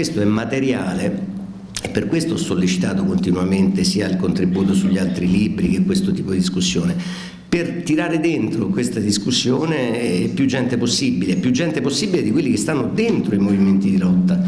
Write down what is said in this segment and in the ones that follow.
questo è materiale e per questo ho sollecitato continuamente sia il contributo sugli altri libri che questo tipo di discussione, per tirare dentro questa discussione più gente possibile, più gente possibile di quelli che stanno dentro i movimenti di lotta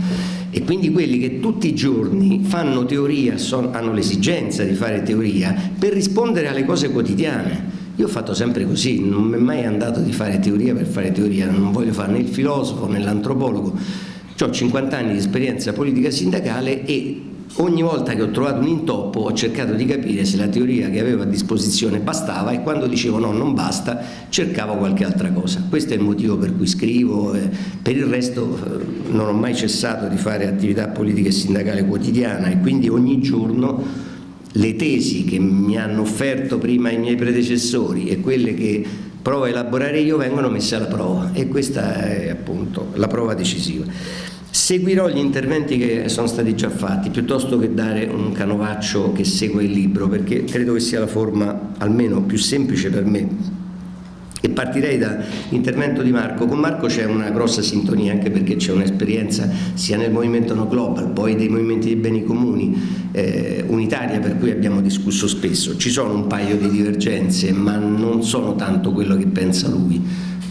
e quindi quelli che tutti i giorni fanno teoria, hanno l'esigenza di fare teoria per rispondere alle cose quotidiane. Io ho fatto sempre così, non mi è mai andato di fare teoria per fare teoria, non voglio fare né il filosofo né l'antropologo, ho 50 anni di esperienza politica sindacale e ogni volta che ho trovato un intoppo ho cercato di capire se la teoria che avevo a disposizione bastava e quando dicevo no non basta cercavo qualche altra cosa. Questo è il motivo per cui scrivo per il resto eh, non ho mai cessato di fare attività politica e sindacale quotidiana e quindi ogni giorno le tesi che mi hanno offerto prima i miei predecessori e quelle che provo a elaborare io vengono messe alla prova. E questa è appunto la prova decisiva. Seguirò gli interventi che sono stati già fatti piuttosto che dare un canovaccio che segue il libro perché credo che sia la forma almeno più semplice per me e partirei dall'intervento di Marco. Con Marco c'è una grossa sintonia anche perché c'è un'esperienza sia nel movimento No Global, poi dei movimenti dei beni comuni eh, unitaria per cui abbiamo discusso spesso. Ci sono un paio di divergenze ma non sono tanto quello che pensa lui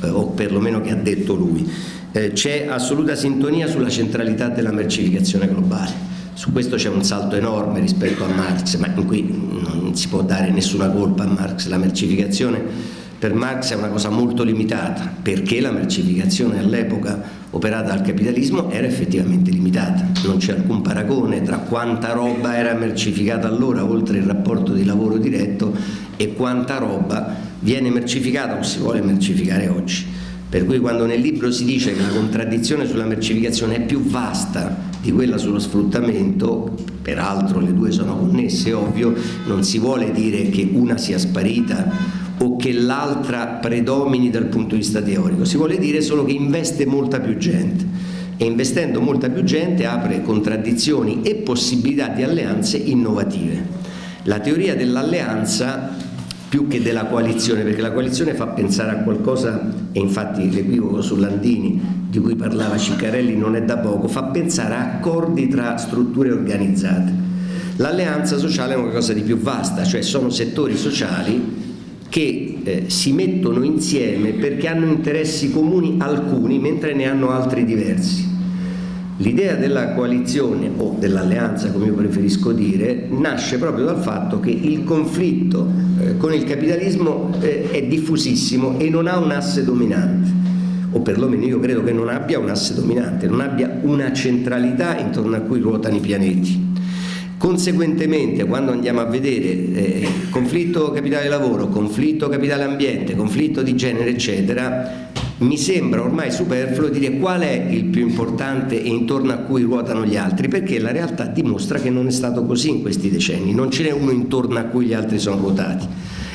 eh, o perlomeno che ha detto lui eh, c'è assoluta sintonia sulla centralità della mercificazione globale. Su questo c'è un salto enorme rispetto a Marx, ma in cui non si può dare nessuna colpa a Marx. La mercificazione per Marx è una cosa molto limitata, perché la mercificazione all'epoca operata dal capitalismo era effettivamente limitata. Non c'è alcun paragone tra quanta roba era mercificata allora, oltre il rapporto di lavoro diretto, e quanta roba viene mercificata o si vuole mercificare oggi. Per cui quando nel libro si dice che la contraddizione sulla mercificazione è più vasta di quella sullo sfruttamento, peraltro le due sono connesse, ovvio, non si vuole dire che una sia sparita o che l'altra predomini dal punto di vista teorico, si vuole dire solo che investe molta più gente e investendo molta più gente apre contraddizioni e possibilità di alleanze innovative. La teoria dell'alleanza più che della coalizione, perché la coalizione fa pensare a qualcosa, e infatti l'equivoco su Landini di cui parlava Ciccarelli non è da poco, fa pensare a accordi tra strutture organizzate. L'alleanza sociale è una cosa di più vasta, cioè sono settori sociali che eh, si mettono insieme perché hanno interessi comuni alcuni, mentre ne hanno altri diversi. L'idea della coalizione o dell'alleanza, come io preferisco dire, nasce proprio dal fatto che il conflitto eh, con il capitalismo eh, è diffusissimo e non ha un asse dominante o perlomeno io credo che non abbia un asse dominante, non abbia una centralità intorno a cui ruotano i pianeti. Conseguentemente quando andiamo a vedere eh, conflitto capitale lavoro, conflitto capitale ambiente, conflitto di genere eccetera, mi sembra ormai superfluo dire qual è il più importante e intorno a cui ruotano gli altri, perché la realtà dimostra che non è stato così in questi decenni, non ce n'è uno intorno a cui gli altri sono ruotati.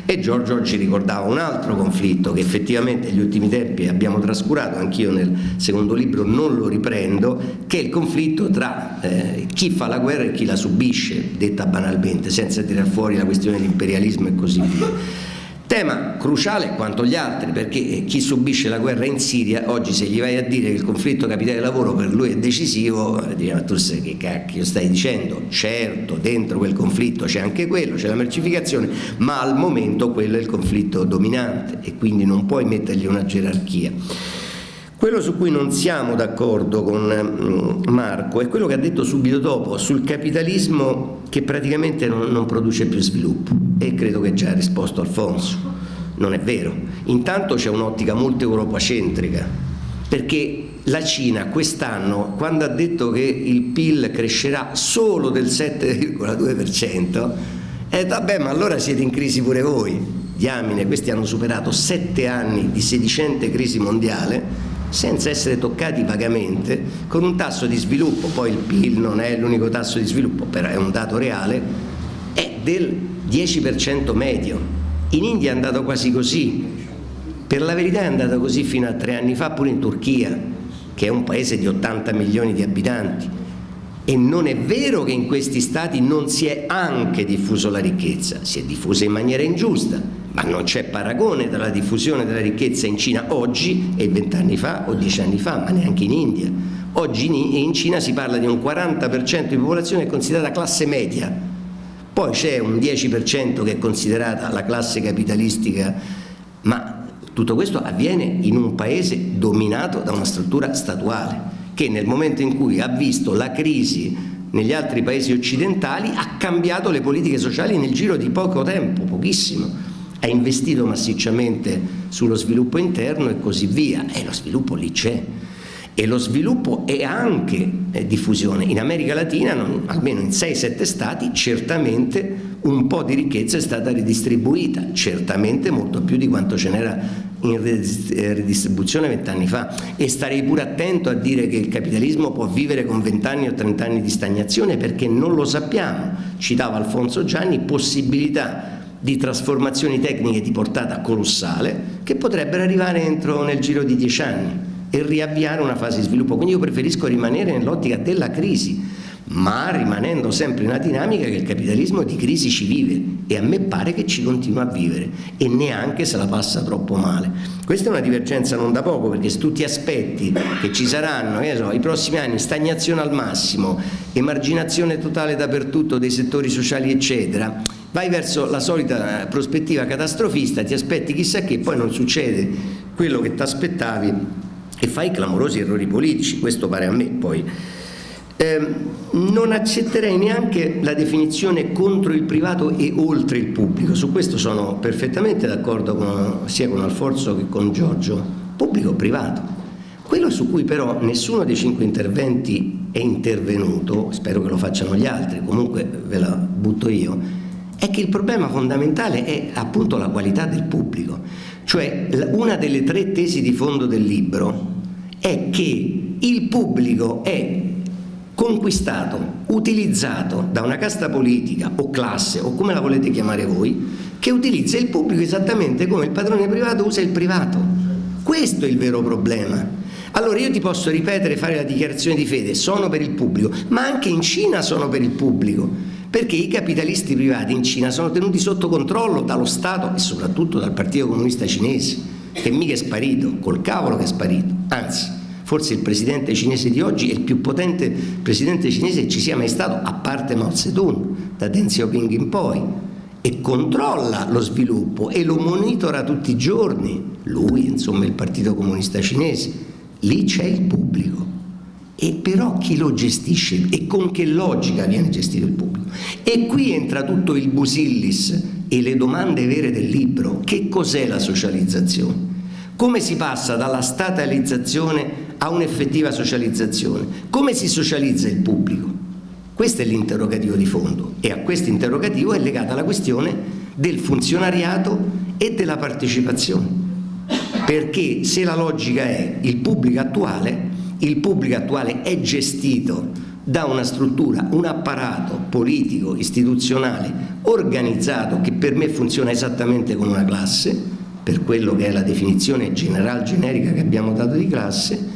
E Giorgio oggi ricordava un altro conflitto che effettivamente negli ultimi tempi abbiamo trascurato, anch'io nel secondo libro non lo riprendo, che è il conflitto tra eh, chi fa la guerra e chi la subisce, detta banalmente, senza tirar fuori la questione di imperialismo e così via. Tema cruciale quanto gli altri perché chi subisce la guerra in Siria oggi se gli vai a dire che il conflitto capitale lavoro per lui è decisivo dirà ma tu sai che cacchio stai dicendo? Certo dentro quel conflitto c'è anche quello c'è la mercificazione ma al momento quello è il conflitto dominante e quindi non puoi mettergli una gerarchia quello su cui non siamo d'accordo con mm, Marco è quello che ha detto subito dopo sul capitalismo che praticamente non, non produce più sviluppo e credo che già ha risposto Alfonso. Non è vero. Intanto c'è un'ottica molto europacentrica perché la Cina quest'anno quando ha detto che il PIL crescerà solo del 7,2% ha detto vabbè ma allora siete in crisi pure voi diamine questi hanno superato sette anni di sedicente crisi mondiale senza essere toccati vagamente, con un tasso di sviluppo, poi il PIL non è l'unico tasso di sviluppo, però è un dato reale, è del 10% medio. In India è andato quasi così, per la verità è andato così fino a tre anni fa pure in Turchia, che è un paese di 80 milioni di abitanti. E non è vero che in questi stati non si è anche diffuso la ricchezza, si è diffusa in maniera ingiusta, ma non c'è paragone tra la diffusione della ricchezza in Cina oggi e vent'anni fa o dieci anni fa, ma neanche in India. Oggi in Cina si parla di un 40% di popolazione considerata classe media, poi c'è un 10% che è considerata la classe capitalistica, ma tutto questo avviene in un paese dominato da una struttura statuale che nel momento in cui ha visto la crisi negli altri paesi occidentali ha cambiato le politiche sociali nel giro di poco tempo, pochissimo, ha investito massicciamente sullo sviluppo interno e così via, e lo sviluppo lì c'è. E lo sviluppo è anche eh, diffusione. In America Latina, non, almeno in 6-7 stati, certamente un po' di ricchezza è stata ridistribuita, certamente molto più di quanto ce n'era in ridistribuzione vent'anni fa. E starei pure attento a dire che il capitalismo può vivere con vent'anni o trent'anni di stagnazione perché non lo sappiamo, citava Alfonso Gianni, possibilità di trasformazioni tecniche di portata colossale che potrebbero arrivare entro nel giro di dieci anni e riavviare una fase di sviluppo. Quindi io preferisco rimanere nell'ottica della crisi, ma rimanendo sempre in una dinamica che il capitalismo di crisi ci vive e a me pare che ci continua a vivere e neanche se la passa troppo male. Questa è una divergenza non da poco perché se tu ti aspetti che ci saranno so, i prossimi anni stagnazione al massimo, emarginazione totale dappertutto dei settori sociali eccetera, vai verso la solita prospettiva catastrofista, ti aspetti chissà che, poi non succede quello che ti aspettavi e fai clamorosi errori politici, questo pare a me poi. Eh, non accetterei neanche la definizione contro il privato e oltre il pubblico, su questo sono perfettamente d'accordo sia con Alfonso che con Giorgio, pubblico o privato. Quello su cui però nessuno dei cinque interventi è intervenuto, spero che lo facciano gli altri, comunque ve la butto io, è che il problema fondamentale è appunto la qualità del pubblico. Cioè una delle tre tesi di fondo del libro è che il pubblico è conquistato, utilizzato da una casta politica o classe o come la volete chiamare voi, che utilizza il pubblico esattamente come il padrone privato usa il privato. Questo è il vero problema. Allora io ti posso ripetere, fare la dichiarazione di fede, sono per il pubblico, ma anche in Cina sono per il pubblico perché i capitalisti privati in Cina sono tenuti sotto controllo dallo Stato e soprattutto dal Partito Comunista Cinese, che mica è sparito, col cavolo che è sparito, anzi, forse il presidente cinese di oggi è il più potente presidente cinese che ci sia mai stato, a parte Mao Zedong, da Deng Xiaoping in poi, e controlla lo sviluppo e lo monitora tutti i giorni, lui, insomma, il Partito Comunista Cinese, lì c'è il pubblico e però chi lo gestisce e con che logica viene gestito il pubblico. E qui entra tutto il busillis e le domande vere del libro. Che cos'è la socializzazione? Come si passa dalla statalizzazione a un'effettiva socializzazione? Come si socializza il pubblico? Questo è l'interrogativo di fondo e a questo interrogativo è legata la questione del funzionariato e della partecipazione. Perché se la logica è il pubblico attuale, il pubblico attuale è gestito da una struttura, un apparato politico, istituzionale, organizzato che per me funziona esattamente come una classe, per quello che è la definizione general generica che abbiamo dato di classe,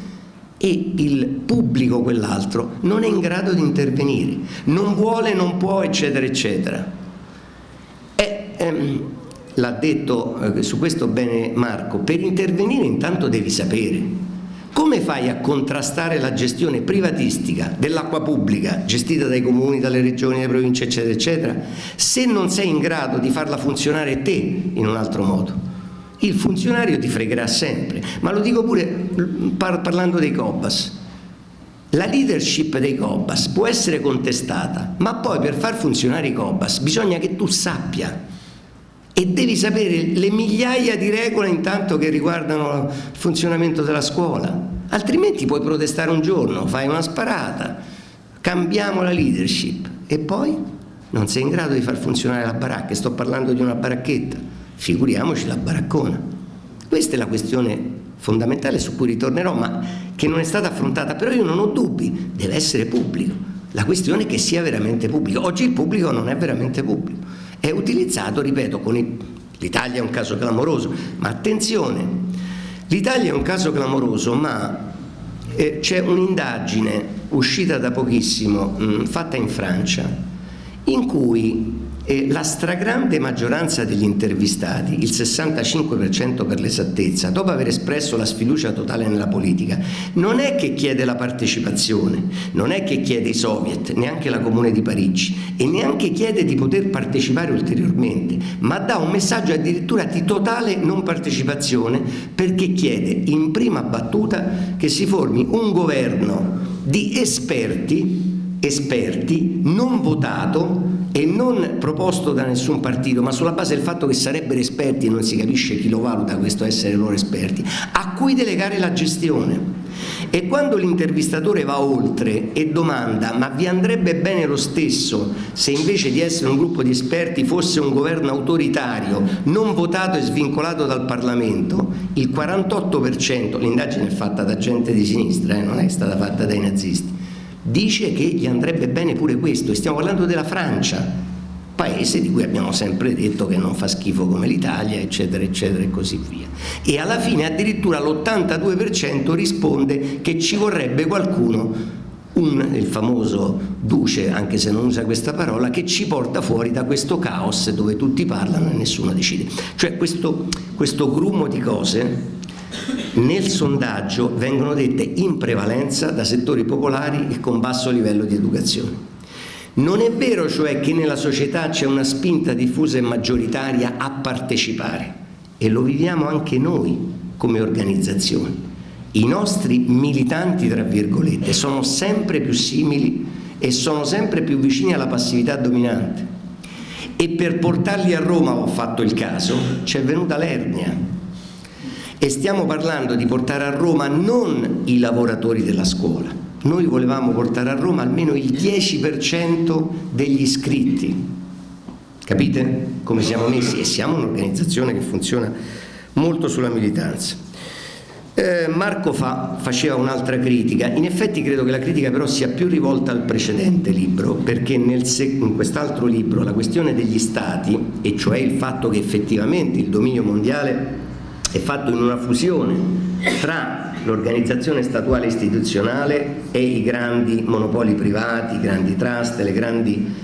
e il pubblico, quell'altro, non è in grado di intervenire, non vuole, non può, eccetera, eccetera. ehm, L'ha detto eh, su questo bene Marco, per intervenire intanto devi sapere, come fai a contrastare la gestione privatistica dell'acqua pubblica gestita dai comuni, dalle regioni, dalle province eccetera eccetera se non sei in grado di farla funzionare te in un altro modo? Il funzionario ti fregherà sempre, ma lo dico pure par parlando dei COBAS. La leadership dei COBAS può essere contestata, ma poi per far funzionare i COBAS bisogna che tu sappia e devi sapere le migliaia di regole intanto che riguardano il funzionamento della scuola, altrimenti puoi protestare un giorno, fai una sparata, cambiamo la leadership e poi non sei in grado di far funzionare la baracca, sto parlando di una baracchetta, figuriamoci la baraccona. Questa è la questione fondamentale su cui ritornerò, ma che non è stata affrontata, però io non ho dubbi, deve essere pubblico. La questione è che sia veramente pubblico. Oggi il pubblico non è veramente pubblico è utilizzato, ripeto, con l'Italia è un caso clamoroso, ma attenzione, l'Italia è un caso clamoroso, ma eh, c'è un'indagine uscita da pochissimo, mh, fatta in Francia, in cui eh, la stragrande maggioranza degli intervistati, il 65% per l'esattezza, dopo aver espresso la sfiducia totale nella politica, non è che chiede la partecipazione, non è che chiede i soviet, neanche la Comune di Parigi e neanche chiede di poter partecipare ulteriormente, ma dà un messaggio addirittura di totale non partecipazione perché chiede in prima battuta che si formi un governo di esperti esperti, non votato e non proposto da nessun partito, ma sulla base del fatto che sarebbero esperti non si capisce chi lo valuta questo essere loro esperti, a cui delegare la gestione. E quando l'intervistatore va oltre e domanda ma vi andrebbe bene lo stesso se invece di essere un gruppo di esperti fosse un governo autoritario, non votato e svincolato dal Parlamento, il 48%, l'indagine è fatta da gente di sinistra, eh, non è stata fatta dai nazisti, dice che gli andrebbe bene pure questo e stiamo parlando della Francia paese di cui abbiamo sempre detto che non fa schifo come l'Italia eccetera eccetera e così via e alla fine addirittura l'82% risponde che ci vorrebbe qualcuno un, il famoso duce, anche se non usa questa parola, che ci porta fuori da questo caos dove tutti parlano e nessuno decide. Cioè questo, questo grumo di cose nel sondaggio vengono dette in prevalenza da settori popolari e con basso livello di educazione. Non è vero cioè che nella società c'è una spinta diffusa e maggioritaria a partecipare e lo viviamo anche noi come organizzazioni. I nostri militanti, tra virgolette, sono sempre più simili e sono sempre più vicini alla passività dominante. E per portarli a Roma, ho fatto il caso, ci è venuta l'ernia, e stiamo parlando di portare a Roma non i lavoratori della scuola, noi volevamo portare a Roma almeno il 10% degli iscritti, capite come siamo messi? E siamo un'organizzazione che funziona molto sulla militanza. Eh, Marco Fa faceva un'altra critica, in effetti credo che la critica però sia più rivolta al precedente libro, perché in quest'altro libro la questione degli stati, e cioè il fatto che effettivamente il dominio mondiale è fatto in una fusione tra l'organizzazione statuale istituzionale e i grandi monopoli privati, i grandi trust, le grandi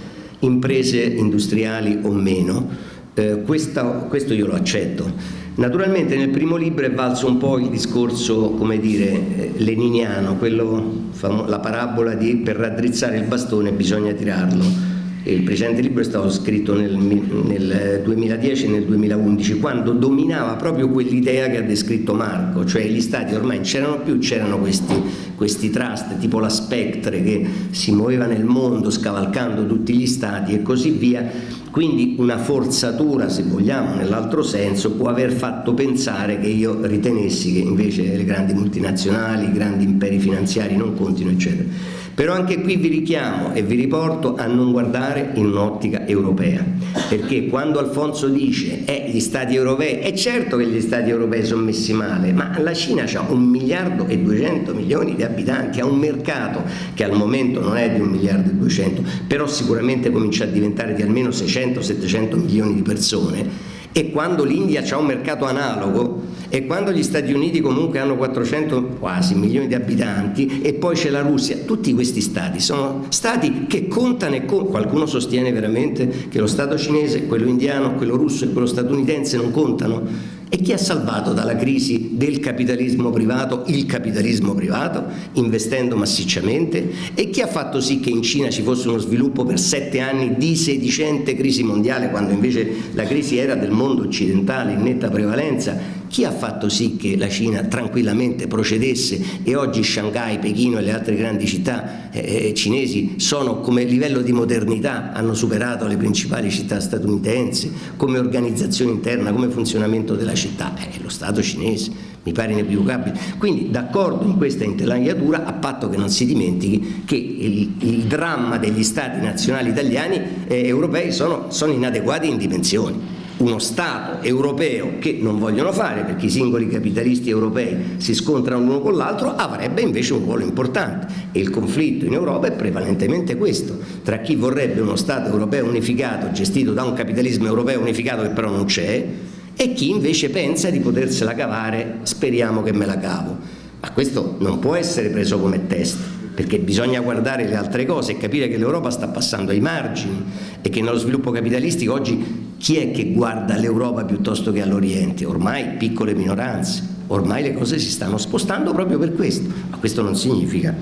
imprese industriali o meno. Eh, questa, questo io lo accetto. Naturalmente nel primo libro è valso un po' il discorso, come dire, eh, leniniano, quello, la parabola di per raddrizzare il bastone bisogna tirarlo il precedente libro è stato scritto nel, nel 2010 e nel 2011 quando dominava proprio quell'idea che ha descritto Marco cioè gli stati ormai c'erano più c'erano questi, questi trust tipo la Spectre che si muoveva nel mondo scavalcando tutti gli stati e così via. Quindi una forzatura se vogliamo nell'altro senso può aver fatto pensare che io ritenessi che invece le grandi multinazionali i grandi imperi finanziari non contino eccetera però anche qui vi richiamo e vi riporto a non guardare in un'ottica europea, perché quando Alfonso dice eh, gli stati europei, è certo che gli stati europei sono messi male, ma la Cina ha un miliardo e 200 milioni di abitanti, ha un mercato che al momento non è di un miliardo e 200, però sicuramente comincia a diventare di almeno 600-700 milioni di persone e quando l'India ha un mercato analogo e quando gli Stati Uniti comunque hanno 400 quasi milioni di abitanti e poi c'è la Russia, tutti questi stati sono stati che contano e con... qualcuno sostiene veramente che lo Stato cinese, quello indiano, quello russo e quello statunitense non contano? E chi ha salvato dalla crisi del capitalismo privato il capitalismo privato, investendo massicciamente? E chi ha fatto sì che in Cina ci fosse uno sviluppo per sette anni di sedicente crisi mondiale, quando invece la crisi era del mondo occidentale in netta prevalenza? Chi ha fatto sì che la Cina tranquillamente procedesse e oggi Shanghai, Pechino e le altre grandi città eh, eh cinesi sono come livello di modernità, hanno superato le principali città statunitensi, come organizzazione interna, come funzionamento della città? Eh, lo Stato cinese, mi pare inequivocabile. Quindi d'accordo in questa interlineatura a patto che non si dimentichi che il, il dramma degli Stati nazionali italiani eh, europei sono, sono inadeguati in dimensioni uno Stato europeo che non vogliono fare perché i singoli capitalisti europei si scontrano l'uno con l'altro avrebbe invece un ruolo importante. E il conflitto in Europa è prevalentemente questo. Tra chi vorrebbe uno Stato europeo unificato gestito da un capitalismo europeo unificato che però non c'è e chi invece pensa di potersela cavare speriamo che me la cavo. Ma questo non può essere preso come test perché bisogna guardare le altre cose e capire che l'Europa sta passando ai margini e che nello sviluppo capitalistico oggi chi è che guarda l'Europa piuttosto che all'Oriente? Ormai piccole minoranze, ormai le cose si stanno spostando proprio per questo, ma questo non significa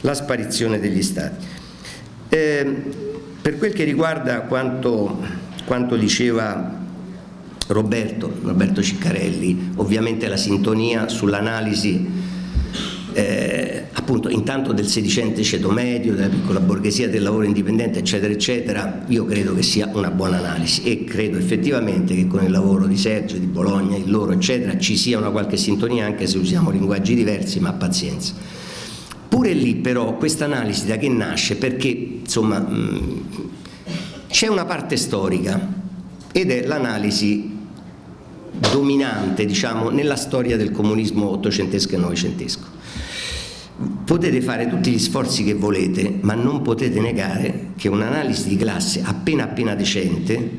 la sparizione degli Stati. Eh, per quel che riguarda quanto, quanto diceva Roberto, Roberto Ciccarelli, ovviamente la sintonia sull'analisi eh, appunto intanto del sedicente ceto medio, della piccola borghesia, del lavoro indipendente eccetera eccetera, io credo che sia una buona analisi e credo effettivamente che con il lavoro di Sergio, di Bologna, il loro eccetera ci sia una qualche sintonia anche se usiamo linguaggi diversi ma pazienza. Pure lì però questa analisi da che nasce? Perché insomma c'è una parte storica ed è l'analisi dominante diciamo, nella storia del comunismo ottocentesco e novecentesco. Potete fare tutti gli sforzi che volete, ma non potete negare che un'analisi di classe appena appena decente,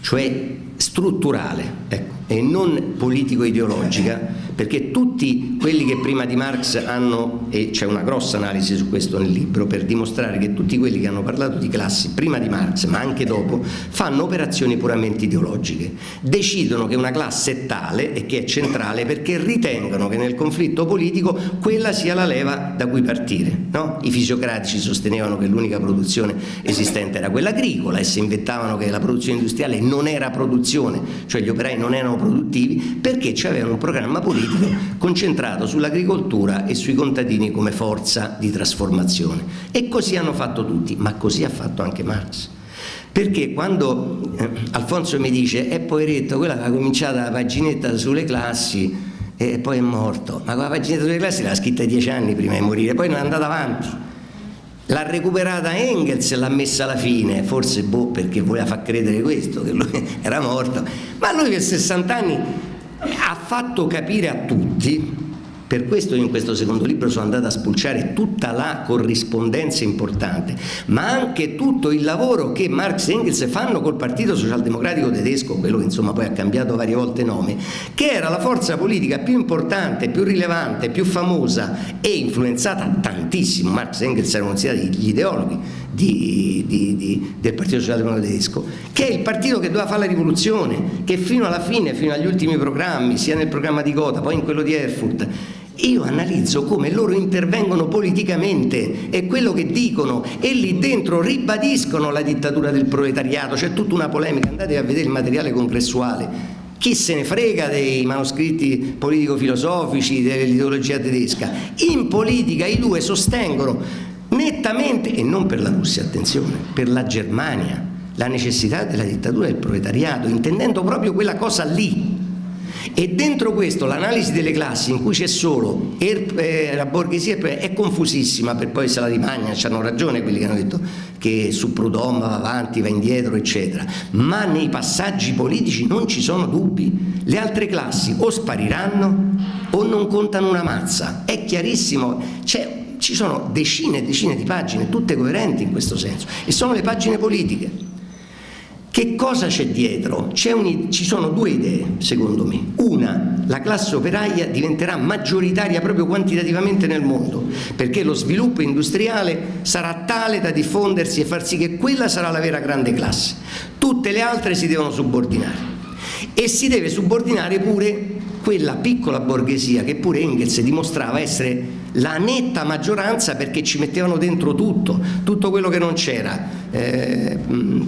cioè strutturale, ecco, e non politico-ideologica, perché tutti quelli che prima di Marx hanno, e c'è una grossa analisi su questo nel libro, per dimostrare che tutti quelli che hanno parlato di classi prima di Marx, ma anche dopo, fanno operazioni puramente ideologiche. Decidono che una classe è tale e che è centrale perché ritengono che nel conflitto politico quella sia la leva da cui partire. No? I fisiocratici sostenevano che l'unica produzione esistente era quella agricola e si inventavano che la produzione industriale non era produzione, cioè gli operai non erano produttivi perché c'avevano un programma politico concentrato sull'agricoltura e sui contadini come forza di trasformazione. E così hanno fatto tutti, ma così ha fatto anche Marx. Perché quando eh, Alfonso mi dice, è poveretto, quella che ha cominciato la paginetta sulle classi e poi è morto, ma quella paginetta sulle classi l'ha scritta dieci anni prima di morire, poi non è andata avanti. L'ha recuperata Engels l'ha messa alla fine, forse boh, perché voleva far credere questo, che lui era morto, ma lui per 60 anni ha fatto capire a tutti per questo in questo secondo libro sono andato a spulciare tutta la corrispondenza importante, ma anche tutto il lavoro che Marx e Engels fanno col Partito Socialdemocratico Tedesco, quello che insomma poi ha cambiato varie volte nome, che era la forza politica più importante, più rilevante, più famosa e influenzata tantissimo, Marx e Engels erano considerati gli ideologhi di, di, di, del Partito Socialdemocratico Tedesco, che è il partito che doveva fare la rivoluzione, che fino alla fine, fino agli ultimi programmi, sia nel programma di Gotha, poi in quello di Erfurt, io analizzo come loro intervengono politicamente e quello che dicono e lì dentro ribadiscono la dittatura del proletariato, c'è tutta una polemica, andate a vedere il materiale congressuale, chi se ne frega dei manoscritti politico-filosofici, dell'ideologia tedesca, in politica i due sostengono nettamente, e non per la Russia, attenzione, per la Germania, la necessità della dittatura del proletariato, intendendo proprio quella cosa lì, e dentro questo l'analisi delle classi in cui c'è solo er, eh, la borghesia è confusissima per poi se la rimagna, hanno ragione quelli che hanno detto che su Proudhon va avanti, va indietro eccetera. Ma nei passaggi politici non ci sono dubbi. Le altre classi o spariranno o non contano una mazza. È chiarissimo ci sono decine e decine di pagine tutte coerenti in questo senso e sono le pagine politiche che cosa c'è dietro? ci sono due idee, secondo me. Una, la classe operaia diventerà maggioritaria proprio quantitativamente nel mondo, perché lo sviluppo industriale sarà tale da diffondersi e far sì che quella sarà la vera grande classe. Tutte le altre si devono subordinare. E si deve subordinare pure quella piccola borghesia che pure Engels dimostrava essere la netta maggioranza perché ci mettevano dentro tutto, tutto quello che non c'era, eh,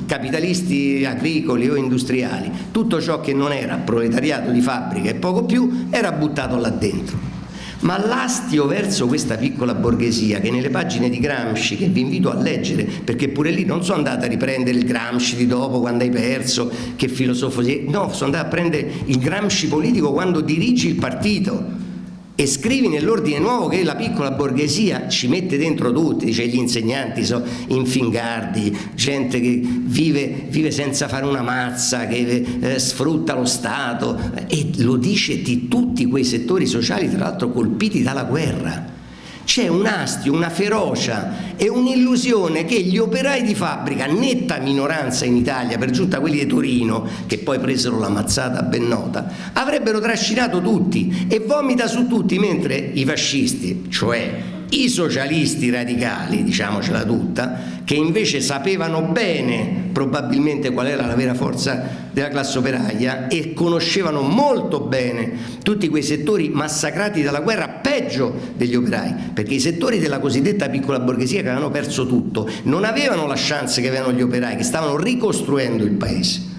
capitalisti agricoli o industriali, tutto ciò che non era proletariato di fabbrica e poco più era buttato là dentro. Ma l'astio verso questa piccola borghesia che nelle pagine di Gramsci, che vi invito a leggere, perché pure lì non sono andata a riprendere il Gramsci di dopo quando hai perso, che filosofo sei, no, sono andata a prendere il Gramsci politico quando dirigi il partito e scrivi nell'ordine nuovo che la piccola borghesia ci mette dentro tutti, dice gli insegnanti sono infingardi, gente che vive, vive senza fare una mazza, che eh, sfrutta lo Stato e lo dice di tutti quei settori sociali tra l'altro colpiti dalla guerra c'è un astio, una ferocia e un'illusione che gli operai di fabbrica, netta minoranza in Italia, per giunta quelli di Torino, che poi presero la mazzata ben nota, avrebbero trascinato tutti e vomita su tutti, mentre i fascisti, cioè i socialisti radicali, diciamocela tutta, che invece sapevano bene probabilmente qual era la vera forza della classe operaia e conoscevano molto bene tutti quei settori massacrati dalla guerra peggio degli operai, perché i settori della cosiddetta piccola borghesia che avevano perso tutto non avevano la chance che avevano gli operai, che stavano ricostruendo il paese.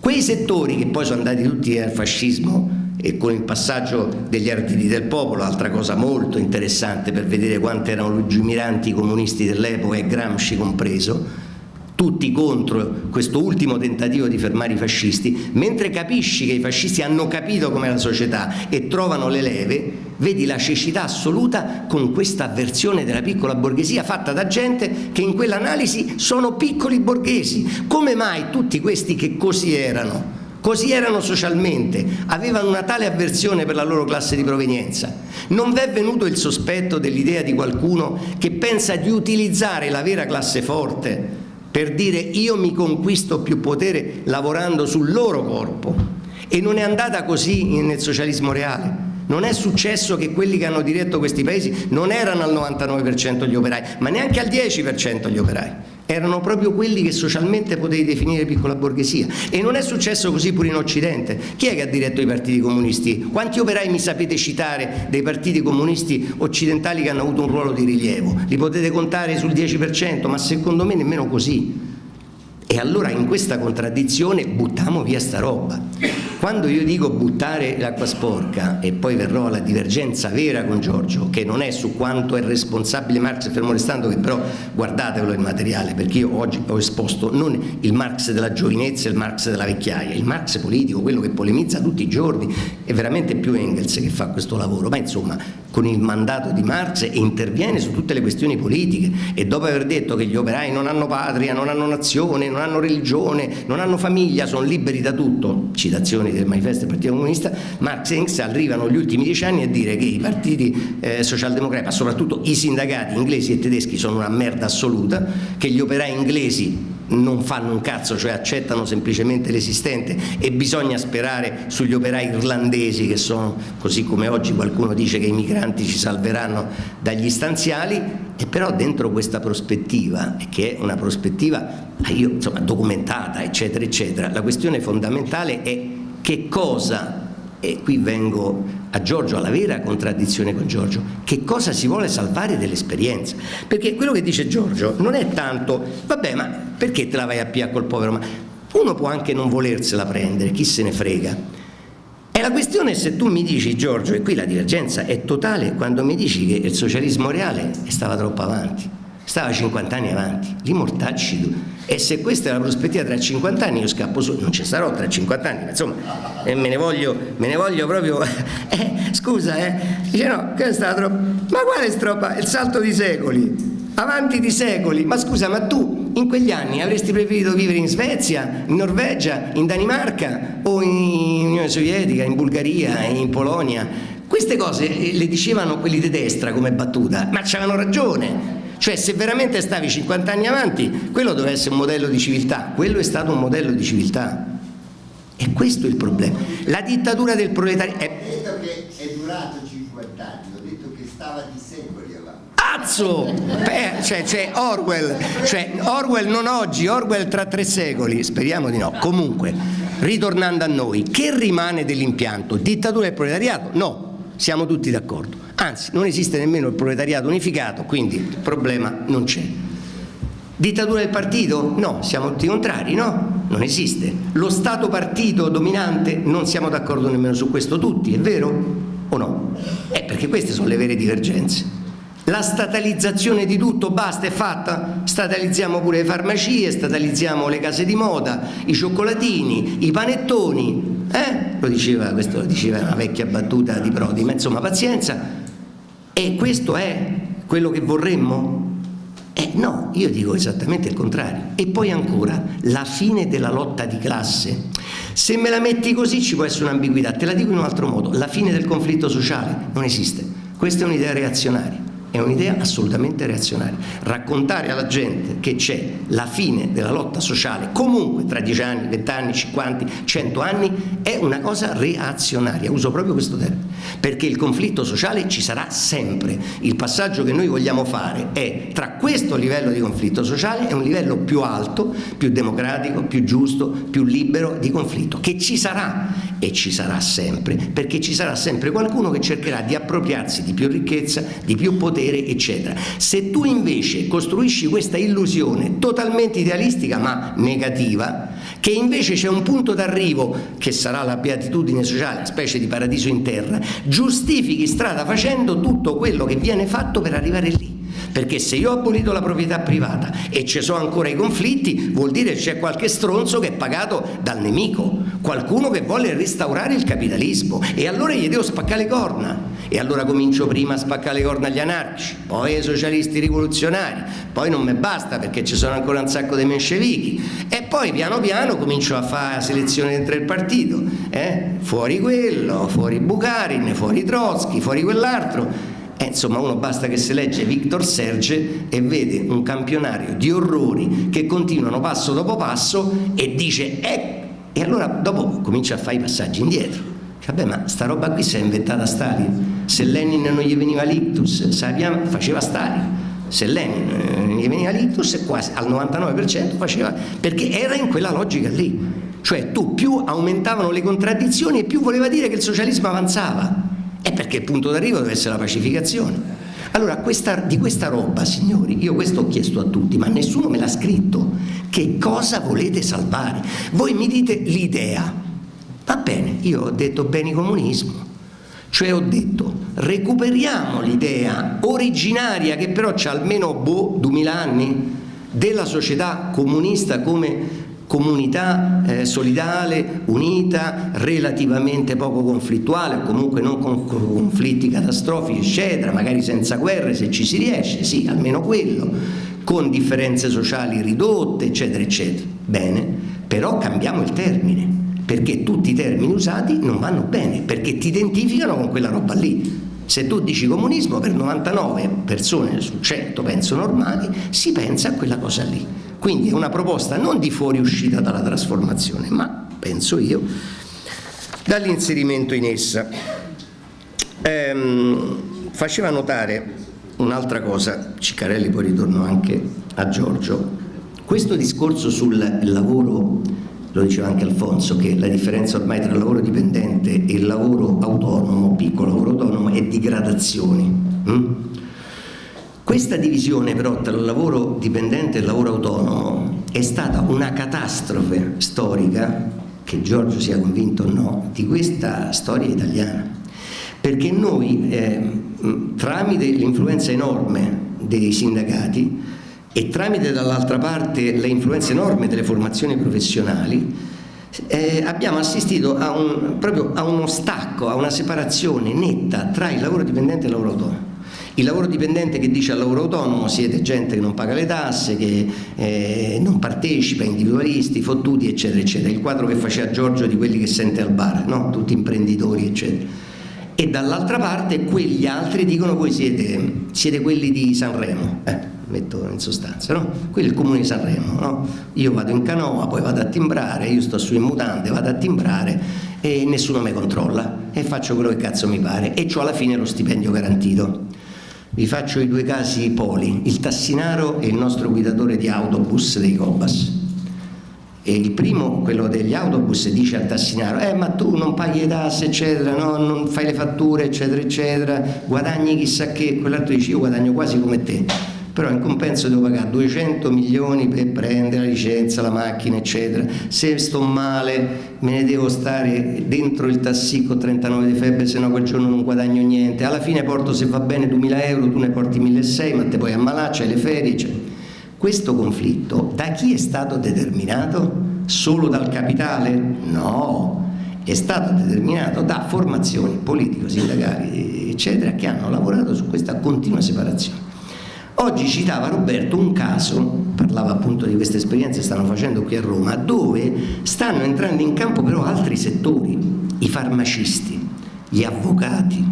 Quei settori che poi sono andati tutti al fascismo e con il passaggio degli arditi del popolo, altra cosa molto interessante per vedere quanto erano lungimiranti i comunisti dell'epoca e Gramsci compreso, tutti contro questo ultimo tentativo di fermare i fascisti, mentre capisci che i fascisti hanno capito com'è la società e trovano le leve, vedi la cecità assoluta con questa avversione della piccola borghesia fatta da gente che in quell'analisi sono piccoli borghesi. Come mai tutti questi che così erano? Così erano socialmente, avevano una tale avversione per la loro classe di provenienza. Non v'è venuto il sospetto dell'idea di qualcuno che pensa di utilizzare la vera classe forte per dire io mi conquisto più potere lavorando sul loro corpo e non è andata così nel socialismo reale. Non è successo che quelli che hanno diretto questi paesi non erano al 99% gli operai, ma neanche al 10% gli operai erano proprio quelli che socialmente potevi definire piccola borghesia e non è successo così pure in Occidente chi è che ha diretto i partiti comunisti? quanti operai mi sapete citare dei partiti comunisti occidentali che hanno avuto un ruolo di rilievo? li potete contare sul 10% ma secondo me nemmeno così e allora in questa contraddizione buttiamo via sta roba. Quando io dico buttare l'acqua sporca e poi verrò alla divergenza vera con Giorgio, che non è su quanto è responsabile Marx fermo restando, che però guardatelo il materiale, perché io oggi ho esposto non il Marx della giovinezza e il Marx della vecchiaia, il Marx politico, quello che polemizza tutti i giorni, è veramente più Engels che fa questo lavoro, ma insomma con il mandato di Marx e interviene su tutte le questioni politiche. E dopo aver detto che gli operai non hanno patria, non hanno nazione, non hanno religione, non hanno famiglia, sono liberi da tutto, citazioni del manifesto del Partito Comunista, Marx e Engels arrivano gli ultimi dieci anni a dire che i partiti eh, socialdemocrati, ma soprattutto i sindacati inglesi e tedeschi sono una merda assoluta, che gli operai inglesi non fanno un cazzo, cioè accettano semplicemente l'esistente e bisogna sperare sugli operai irlandesi che sono, così come oggi qualcuno dice che i migranti ci salveranno dagli stanziali, e però dentro questa prospettiva, che è una prospettiva io, insomma, documentata, eccetera, eccetera, la questione fondamentale è che cosa e qui vengo a Giorgio, alla vera contraddizione con Giorgio, che cosa si vuole salvare dell'esperienza? Perché quello che dice Giorgio non è tanto, vabbè ma perché te la vai a pia col povero? Ma uno può anche non volersela prendere, chi se ne frega. E la questione è se tu mi dici Giorgio, e qui la divergenza è totale, quando mi dici che il socialismo reale stava troppo avanti stava 50 anni avanti, li mortacci. E se questa è la prospettiva tra 50 anni io scappo su, non ci sarò tra 50 anni, ma insomma eh, me, ne voglio, me ne voglio proprio, eh, scusa eh, dice no, questa è troppo, ma quale stroppa, il salto di secoli, avanti di secoli, ma scusa ma tu in quegli anni avresti preferito vivere in Svezia, in Norvegia, in Danimarca o in Unione Sovietica, in Bulgaria, in Polonia? Queste cose le dicevano quelli di destra come battuta, ma c'avevano ragione cioè se veramente stavi 50 anni avanti, quello doveva essere un modello di civiltà, quello è stato un modello di civiltà. E questo è il problema. La dittatura del proletariato... È... Ho detto che è durato 50 anni, ho detto che stava di secoli avanti. Azzo! Beh, cioè, cioè, Orwell, cioè Orwell non oggi, Orwell tra tre secoli, speriamo di no. Comunque, ritornando a noi, che rimane dell'impianto? Dittatura del proletariato? No, siamo tutti d'accordo anzi non esiste nemmeno il proletariato unificato, quindi il problema non c'è. Dittatura del partito? No, siamo tutti contrari, no? Non esiste. Lo Stato partito dominante? Non siamo d'accordo nemmeno su questo tutti, è vero o no? Eh, perché queste sono le vere divergenze. La statalizzazione di tutto basta, è fatta? Statalizziamo pure le farmacie, statalizziamo le case di moda, i cioccolatini, i panettoni, eh? Lo diceva, questo lo diceva una vecchia battuta di Prodi, ma insomma pazienza, e questo è quello che vorremmo? Eh no, io dico esattamente il contrario. E poi ancora, la fine della lotta di classe. Se me la metti così ci può essere un'ambiguità, te la dico in un altro modo, la fine del conflitto sociale non esiste. Questa è un'idea reazionaria. È un'idea assolutamente reazionaria. Raccontare alla gente che c'è la fine della lotta sociale, comunque tra 10 anni, 20 anni, 50, 100 anni, è una cosa reazionaria, uso proprio questo termine, perché il conflitto sociale ci sarà sempre. Il passaggio che noi vogliamo fare è tra questo livello di conflitto sociale e un livello più alto, più democratico, più giusto, più libero di conflitto, che ci sarà e ci sarà sempre, perché ci sarà sempre qualcuno che cercherà di appropriarsi di più ricchezza, di più potere, potere, eccetera. Se tu invece costruisci questa illusione totalmente idealistica ma negativa, che invece c'è un punto d'arrivo, che sarà la beatitudine sociale, specie di paradiso in terra, giustifichi strada facendo tutto quello che viene fatto per arrivare lì perché se io ho abolito la proprietà privata e ci sono ancora i conflitti vuol dire che c'è qualche stronzo che è pagato dal nemico qualcuno che vuole restaurare il capitalismo. E allora gli devo spaccare le corna. E allora comincio prima a spaccare le corna agli anarchici poi ai socialisti rivoluzionari poi non mi basta perché ci sono ancora un sacco di menscevichi e poi piano piano comincio a fare selezione dentro il partito eh? fuori quello, fuori Bucarin, fuori Trotsky, fuori quell'altro eh, insomma uno basta che si legge Victor Serge e vede un campionario di orrori che continuano passo dopo passo e dice eh, e allora dopo comincia a fare i passaggi indietro. Vabbè ma sta roba qui si è inventata Stalin. Se Lenin non gli veniva l'ictus Sapian faceva Stalin. Se Lenin eh, gli veniva l'ictus quasi al 99% faceva perché era in quella logica lì. Cioè tu più aumentavano le contraddizioni e più voleva dire che il socialismo avanzava è perché il punto d'arrivo deve essere la pacificazione. Allora, questa, di questa roba, signori, io questo ho chiesto a tutti, ma nessuno me l'ha scritto. Che cosa volete salvare? Voi mi dite l'idea. Va bene, io ho detto beni comunismo. Cioè ho detto, recuperiamo l'idea originaria, che però c'ha almeno boh, 2000 anni, della società comunista come comunità eh, solidale, unita, relativamente poco conflittuale comunque non con conflitti catastrofici, eccetera, magari senza guerre se ci si riesce, sì, almeno quello, con differenze sociali ridotte, eccetera, eccetera. Bene, però cambiamo il termine, perché tutti i termini usati non vanno bene, perché ti identificano con quella roba lì. Se tu dici comunismo, per 99 persone su 100 penso normali, si pensa a quella cosa lì. Quindi è una proposta non di fuoriuscita dalla trasformazione, ma, penso io, dall'inserimento in essa. Ehm, faceva notare un'altra cosa, Ciccarelli poi ritorno anche a Giorgio, questo discorso sul lavoro, lo diceva anche Alfonso, che la differenza ormai tra lavoro dipendente e lavoro autonomo, piccolo lavoro autonomo, è di gradazioni. Hm? Questa divisione però tra lavoro dipendente e lavoro autonomo è stata una catastrofe storica, che Giorgio sia convinto o no, di questa storia italiana. Perché noi, eh, tramite l'influenza enorme dei sindacati e tramite dall'altra parte l'influenza enorme delle formazioni professionali, eh, abbiamo assistito a, un, proprio a uno stacco, a una separazione netta tra il lavoro dipendente e il lavoro autonomo. Il lavoro dipendente che dice al lavoro autonomo siete gente che non paga le tasse, che eh, non partecipa, individualisti, fottuti, eccetera, eccetera. Il quadro che faceva Giorgio di quelli che sente al bar, no? tutti imprenditori, eccetera. E dall'altra parte quegli altri dicono voi siete, siete quelli di Sanremo, eh, metto in sostanza, no? È il comune di Sanremo, no? Io vado in canoa, poi vado a timbrare, io sto su in mutande, vado a timbrare e nessuno mi controlla e faccio quello che cazzo mi pare e ho alla fine lo stipendio garantito. Vi faccio i due casi poli, il tassinaro e il nostro guidatore di autobus dei Cobas. E il primo, quello degli autobus, dice al tassinaro, eh ma tu non paghi le tasse, eccetera, no? non fai le fatture, eccetera, eccetera, guadagni chissà che, quell'altro dice io guadagno quasi come te però in compenso devo pagare 200 milioni per prendere la licenza, la macchina eccetera se sto male me ne devo stare dentro il tassi con 39 di febbre se no quel giorno non guadagno niente alla fine porto se va bene 2000 euro tu ne porti 1600 ma te puoi ammalare, c'hai le ferie cioè. questo conflitto da chi è stato determinato? solo dal capitale? no è stato determinato da formazioni politico-sindacali eccetera che hanno lavorato su questa continua separazione Oggi citava Roberto un caso, parlava appunto di queste esperienze che stanno facendo qui a Roma, dove stanno entrando in campo però altri settori, i farmacisti, gli avvocati,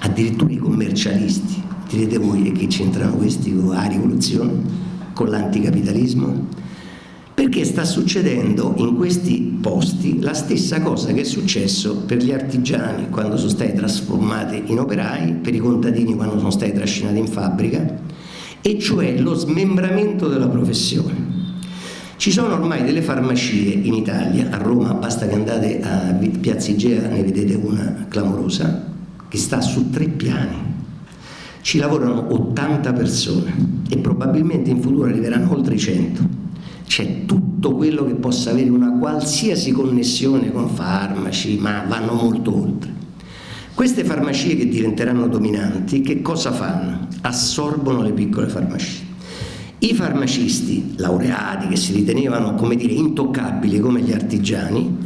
addirittura i commercialisti, direte voi, che c'entrano questi con la rivoluzione, con l'anticapitalismo? Perché sta succedendo in questi posti la stessa cosa che è successo per gli artigiani quando sono stati trasformati in operai, per i contadini quando sono stati trascinati in fabbrica, e cioè lo smembramento della professione. Ci sono ormai delle farmacie in Italia, a Roma basta che andate a Piazza Igea, ne vedete una clamorosa, che sta su tre piani. Ci lavorano 80 persone e probabilmente in futuro arriveranno oltre 100 c'è tutto quello che possa avere una qualsiasi connessione con farmaci, ma vanno molto oltre. Queste farmacie che diventeranno dominanti, che cosa fanno? Assorbono le piccole farmacie. I farmacisti laureati che si ritenevano, come dire, intoccabili come gli artigiani,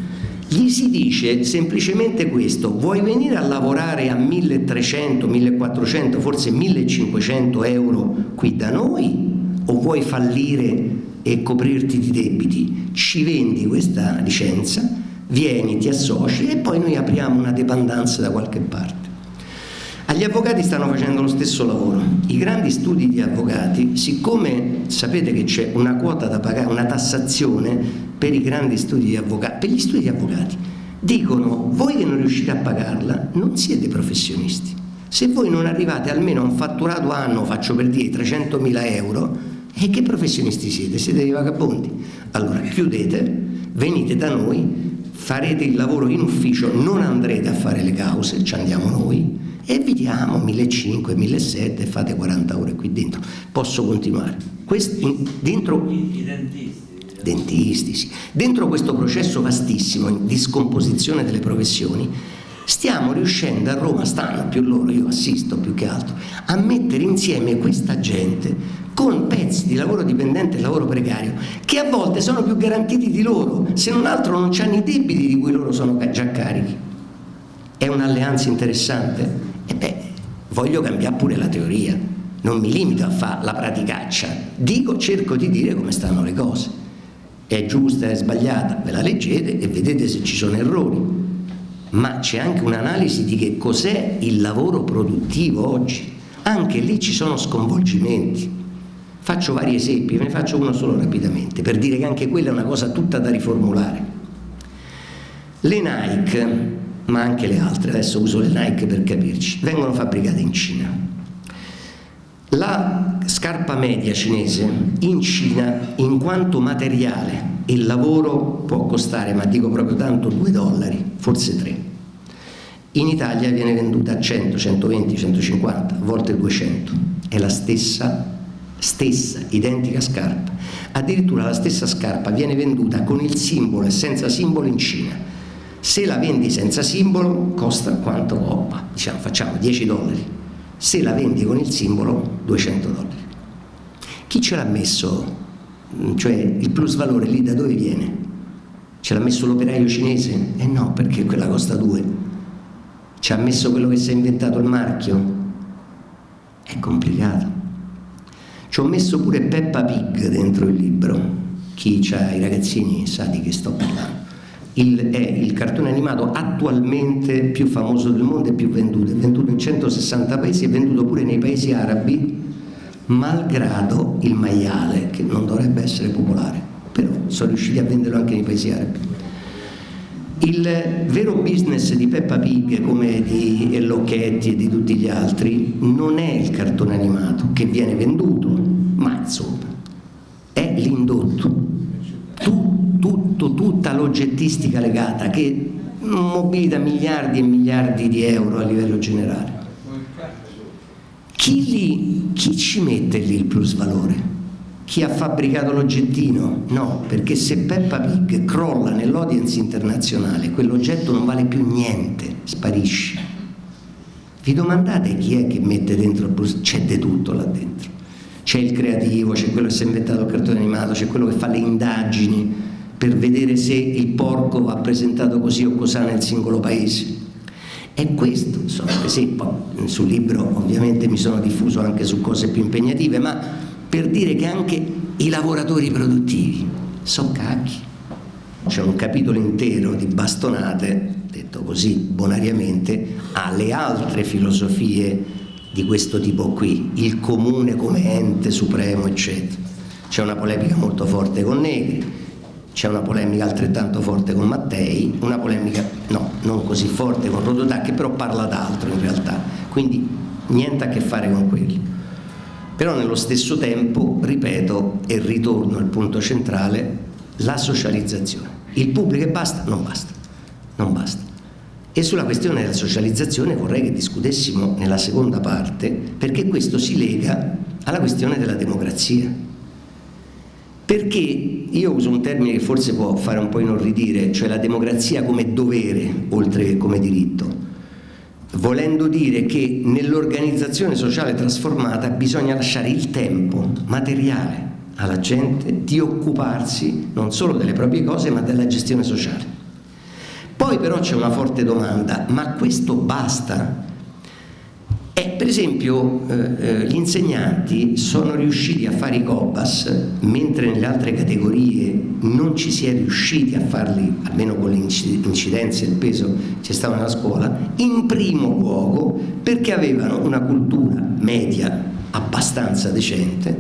gli si dice semplicemente questo, vuoi venire a lavorare a 1300, 1400, forse 1500 euro qui da noi o vuoi fallire e coprirti di debiti, ci vendi questa licenza, vieni, ti associ e poi noi apriamo una dependenza da qualche parte. Agli avvocati stanno facendo lo stesso lavoro. I grandi studi di avvocati, siccome sapete che c'è una quota da pagare, una tassazione per i grandi studi di avvocati, per gli studi di avvocati, dicono voi che non riuscite a pagarla non siete professionisti. Se voi non arrivate almeno a un fatturato anno, faccio per dire 300.000 euro, e che professionisti siete? Siete dei vagabondi. Allora chiudete, venite da noi, farete il lavoro in ufficio, non andrete a fare le cause, ci andiamo noi e vi diamo 1.500, 1.700 e fate 40 ore qui dentro. Posso continuare? Questi, dentro, I dentisti. Dentisti, sì. Dentro questo processo vastissimo di scomposizione delle professioni stiamo riuscendo a Roma, stanno più loro, io assisto più che altro, a mettere insieme questa gente con pezzi di lavoro dipendente e lavoro precario che a volte sono più garantiti di loro, se non altro non hanno i debiti di cui loro sono già carichi. È un'alleanza interessante? E beh, voglio cambiare pure la teoria, non mi limito a fare la praticaccia, dico, cerco di dire come stanno le cose. È giusta, è sbagliata, ve la leggete e vedete se ci sono errori. Ma c'è anche un'analisi di che cos'è il lavoro produttivo oggi. Anche lì ci sono sconvolgimenti. Faccio vari esempi, ve ne faccio uno solo rapidamente, per dire che anche quella è una cosa tutta da riformulare. Le Nike, ma anche le altre, adesso uso le Nike per capirci, vengono fabbricate in Cina. La scarpa media cinese in Cina, in quanto materiale e lavoro, può costare, ma dico proprio tanto, 2 dollari, forse 3. In Italia viene venduta a 100, 120, 150, a volte 200. È la stessa stessa, identica scarpa. Addirittura la stessa scarpa viene venduta con il simbolo e senza simbolo in Cina. Se la vendi senza simbolo costa quanto? Oh, diciamo, facciamo 10 dollari. Se la vendi con il simbolo 200 dollari. Chi ce l'ha messo? Cioè il plus valore lì da dove viene? Ce l'ha messo l'operaio cinese? Eh no, perché quella costa 2. Ci ha messo quello che si è inventato il marchio? È complicato. Ci ho messo pure Peppa Pig dentro il libro. Chi ha i ragazzini sa di che sto parlando. Il, è il cartone animato attualmente più famoso del mondo e più venduto. È venduto in 160 paesi, è venduto pure nei paesi arabi, malgrado il maiale, che non dovrebbe essere popolare, però sono riusciti a venderlo anche nei paesi arabi. Il vero business di Peppa Pig come di Locchetti e di tutti gli altri non è il cartone animato che viene venduto, ma insomma è l'indotto, tu, tutto, tutta l'oggettistica legata che mobilita miliardi e miliardi di euro a livello generale. Chi, li, chi ci mette lì il plus valore? Chi ha fabbricato l'oggettino? No, perché se Peppa Pig crolla nell'audience internazionale, quell'oggetto non vale più niente, sparisce. Vi domandate chi è che mette dentro il plus? C'è di tutto là dentro. C'è il creativo, c'è quello che si è inventato il cartone animato, c'è quello che fa le indagini per vedere se il porco va presentato così o così nel singolo paese. E questo, esempi, sul libro ovviamente mi sono diffuso anche su cose più impegnative, ma per dire che anche i lavoratori produttivi sono cacchi. C'è un capitolo intero di bastonate, detto così bonariamente, alle altre filosofie di questo tipo qui, il comune come ente supremo, eccetera. C'è una polemica molto forte con Negri, c'è una polemica altrettanto forte con Mattei, una polemica no, non così forte con Rodotà che però parla d'altro in realtà, quindi niente a che fare con quelli. Però nello stesso tempo, ripeto e ritorno al punto centrale, la socializzazione. Il pubblico e basta? Non basta, non basta. E sulla questione della socializzazione vorrei che discutessimo nella seconda parte, perché questo si lega alla questione della democrazia. Perché io uso un termine che forse può fare un po' inorridire, cioè la democrazia come dovere oltre che come diritto, volendo dire che nell'organizzazione sociale trasformata bisogna lasciare il tempo materiale alla gente di occuparsi non solo delle proprie cose ma della gestione sociale. Poi però c'è una forte domanda, ma questo basta? Eh, per esempio eh, eh, gli insegnanti sono riusciti a fare i COBAS mentre nelle altre categorie non ci si è riusciti a farli, almeno con l'incidenza e il peso che stato nella scuola, in primo luogo perché avevano una cultura media abbastanza decente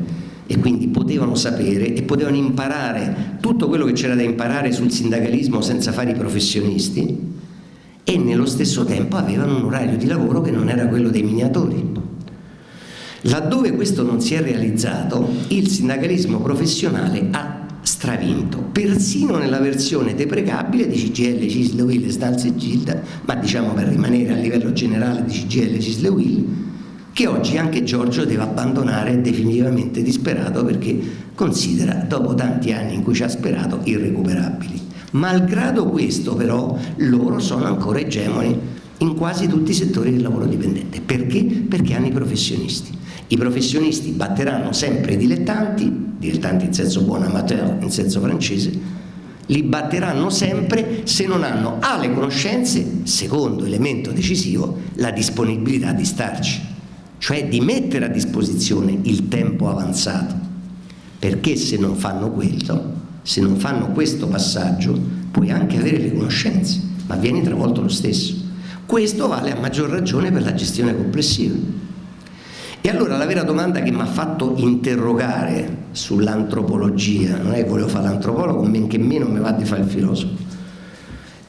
e quindi potevano sapere e potevano imparare tutto quello che c'era da imparare sul sindacalismo senza fare i professionisti e nello stesso tempo avevano un orario di lavoro che non era quello dei miniatori. Laddove questo non si è realizzato, il sindacalismo professionale ha stravinto, persino nella versione deprecabile di CGL, Cisle, Will, Stalze e Gilda, ma diciamo per rimanere a livello generale di CGL, Cisle, Will, che oggi anche Giorgio deve abbandonare definitivamente disperato perché considera, dopo tanti anni in cui ci ha sperato, irrecuperabili. Malgrado questo però loro sono ancora egemoni in quasi tutti i settori del lavoro dipendente. Perché? Perché hanno i professionisti. I professionisti batteranno sempre i dilettanti, dilettanti in senso buono, amateur in senso francese, li batteranno sempre se non hanno A le conoscenze, secondo elemento decisivo, la disponibilità di starci cioè di mettere a disposizione il tempo avanzato, perché se non fanno quello, se non fanno questo passaggio, puoi anche avere le conoscenze, ma vieni travolto lo stesso. Questo vale a maggior ragione per la gestione complessiva. E allora la vera domanda che mi ha fatto interrogare sull'antropologia, non è che volevo fare l'antropologo, men che meno mi va di fare il filosofo,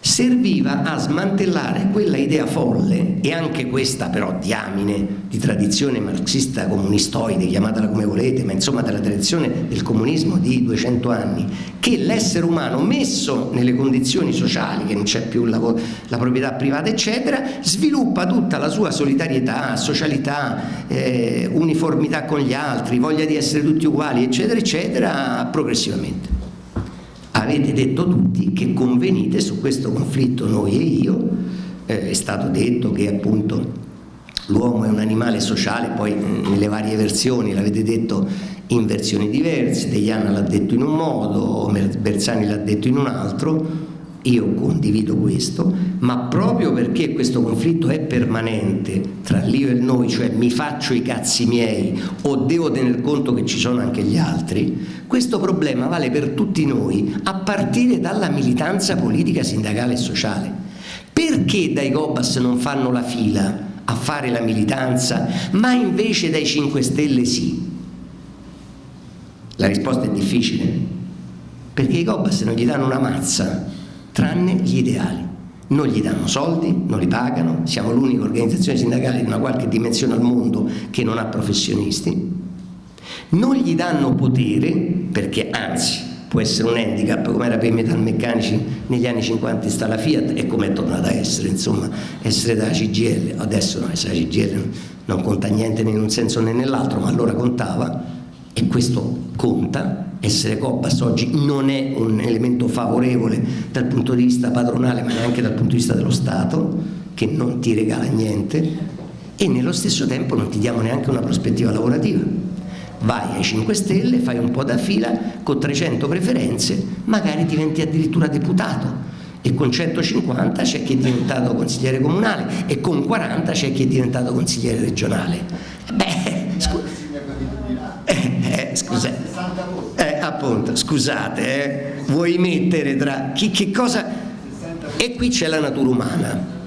serviva a smantellare quella idea folle e anche questa però diamine di tradizione marxista comunistoide, chiamatela come volete, ma insomma della tradizione del comunismo di 200 anni, che l'essere umano messo nelle condizioni sociali, che non c'è più la, la, proprietà privata eccetera, sviluppa tutta la sua solidarietà, socialità, eh, uniformità con gli altri, voglia di essere tutti uguali eccetera eccetera progressivamente avete detto tutti che convenite su questo conflitto noi e io, eh, è stato detto che appunto l'uomo è un animale sociale, poi nelle varie versioni l'avete detto in versioni diverse, Deiana l'ha detto in un modo, Bersani l'ha detto in un altro, io condivido questo, ma proprio perché questo conflitto è permanente tra l'io e il noi, cioè mi faccio i cazzi miei o devo tener conto che ci sono anche gli altri, questo problema vale per tutti noi a partire dalla militanza politica, sindacale e sociale. Perché dai Gobas non fanno la fila a fare la militanza, ma invece dai 5 Stelle sì? La risposta è difficile, perché i Gobas non gli danno una mazza tranne gli ideali. Non gli danno soldi, non li pagano, siamo l'unica organizzazione sindacale di una qualche dimensione al mondo che non ha professionisti, non gli danno potere perché anzi può essere un handicap come era per i metalmeccanici negli anni 50 sta la Fiat e come è tornata a essere insomma essere da CGL adesso no, essere CGL non conta niente né in un senso né nell'altro ma allora contava e questo conta. Essere Cobas oggi non è un elemento favorevole dal punto di vista padronale ma neanche dal punto di vista dello Stato che non ti regala niente. E nello stesso tempo non ti diamo neanche una prospettiva lavorativa. Vai ai 5 Stelle, fai un po' da fila con 300 preferenze magari diventi addirittura deputato. E con 150 c'è chi è diventato consigliere comunale e con 40 c'è chi è diventato consigliere regionale. Beh eh, eh, scusa, eh, appunto, scusate, eh, vuoi mettere tra chi, che cosa... E qui c'è la natura umana.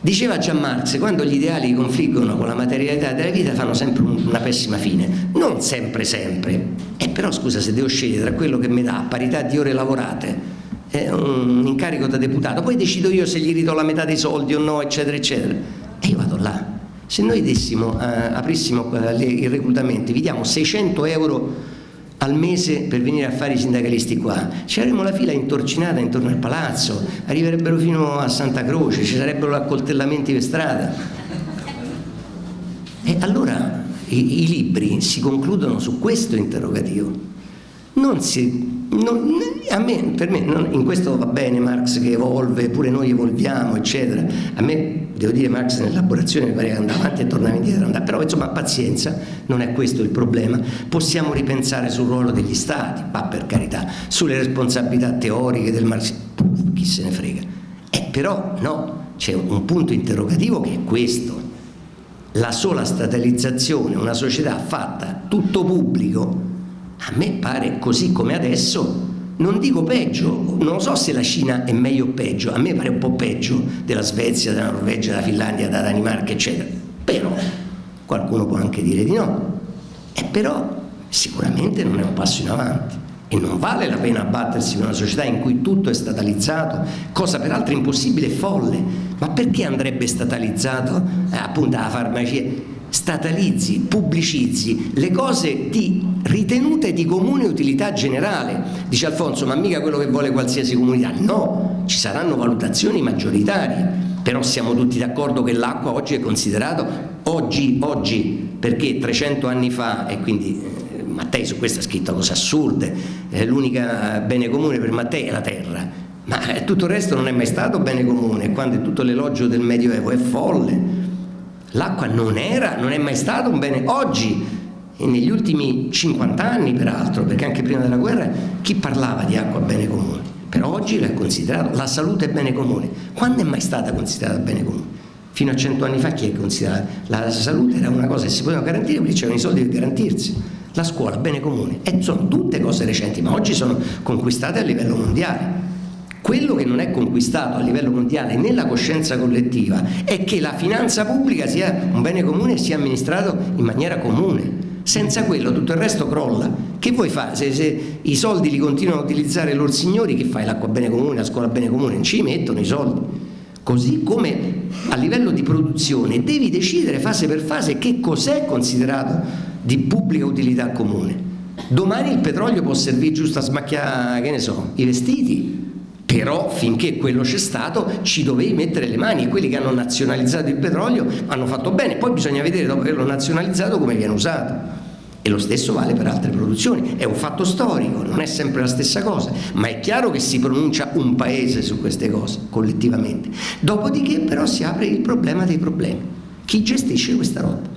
Diceva Gian Marx, quando gli ideali confliggono con la materialità della vita fanno sempre una pessima fine, non sempre sempre, e eh, però scusa se devo scegliere tra quello che mi dà parità di ore lavorate un incarico da deputato, poi decido io se gli ridò la metà dei soldi o no, eccetera, eccetera, e io vado là. Se noi dessimo, eh, aprissimo eh, i reclutamenti, vi diamo 600 euro al mese per venire a fare i sindacalisti qua, ci avremmo la fila intorcinata intorno al palazzo, arriverebbero fino a Santa Croce, ci sarebbero accoltellamenti per strada. E allora i, i libri si concludono su questo interrogativo. Non si non, me, per me non, in questo va bene Marx che evolve, pure noi evolviamo, eccetera. A me, devo dire, Marx nell'elaborazione mi pare che andava avanti e tornava indietro, andava. però insomma pazienza, non è questo il problema. Possiamo ripensare sul ruolo degli stati, ma per carità, sulle responsabilità teoriche del marxismo, chi se ne frega. Eh, però no, c'è un punto interrogativo che è questo. La sola statalizzazione, una società fatta tutto pubblico, a me pare così come adesso, non dico peggio, non so se la Cina è meglio o peggio, a me pare un po' peggio della Svezia, della Norvegia, della Finlandia, della Danimarca, eccetera. Però qualcuno può anche dire di no. E però sicuramente non è un passo in avanti e non vale la pena abbattersi in una società in cui tutto è statalizzato, cosa peraltro impossibile e folle. Ma perché andrebbe statalizzato eh, appunto la farmacia? Statalizzi, pubblicizzi le cose di ritenute di comune utilità generale. Dice Alfonso, ma mica quello che vuole qualsiasi comunità. No, ci saranno valutazioni maggioritarie, però siamo tutti d'accordo che l'acqua oggi è considerato, oggi, oggi, perché 300 anni fa, e quindi eh, Mattei su questo ha scritto cose assurde, eh, l'unica bene comune per Mattei è la terra, ma eh, tutto il resto non è mai stato bene comune, quando tutto l'elogio del Medioevo è folle. L'acqua non era, non è mai stato un bene. Oggi, e negli ultimi 50 anni peraltro, perché anche prima della guerra, chi parlava di acqua bene comune? Però oggi l'ha considerato, la salute è bene comune. Quando è mai stata considerata bene comune? Fino a 100 anni fa chi è considerata? La salute era una cosa che si poteva garantire perché c'erano i soldi per garantirsi. La scuola, bene comune. E sono tutte cose recenti, ma oggi sono conquistate a livello mondiale. Quello che non è conquistato a livello mondiale nella coscienza collettiva è che la finanza pubblica sia un bene comune e sia amministrato in maniera comune. Senza quello tutto il resto crolla. Che vuoi fare? Se, se i soldi li continuano a utilizzare loro signori, che fai? L'acqua bene comune, la scuola bene comune? Non ci mettono i soldi. Così come a livello di produzione devi decidere fase per fase che cos'è considerato di pubblica utilità comune. Domani il petrolio può servire giusto a smacchiare, che ne so, i vestiti, però finché quello c'è stato ci dovevi mettere le mani e quelli che hanno nazionalizzato il petrolio hanno fatto bene, poi bisogna vedere dopo averlo nazionalizzato come viene usato. E lo stesso vale per altre produzioni, è un fatto storico, non è sempre la stessa cosa, ma è chiaro che si pronuncia un paese su queste cose, collettivamente. Dopodiché però si apre il problema dei problemi. Chi gestisce questa roba?